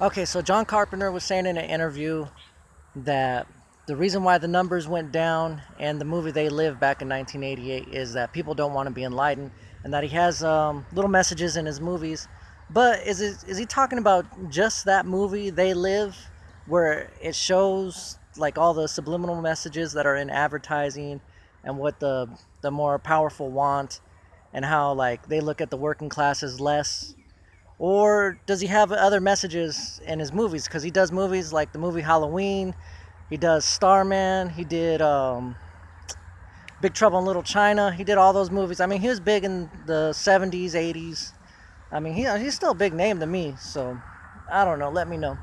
Okay, so John Carpenter was saying in an interview that the reason why the numbers went down and the movie They Live back in 1988 is that people don't want to be enlightened, and that he has um, little messages in his movies. But is it, is he talking about just that movie They Live, where it shows like all the subliminal messages that are in advertising, and what the the more powerful want, and how like they look at the working class as less or does he have other messages in his movies? Because he does movies like the movie Halloween, he does Starman, he did um, Big Trouble in Little China. He did all those movies. I mean, he was big in the 70s, 80s. I mean, he, he's still a big name to me, so I don't know. Let me know.